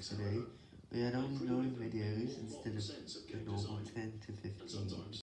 Today we had only 9 videos instead of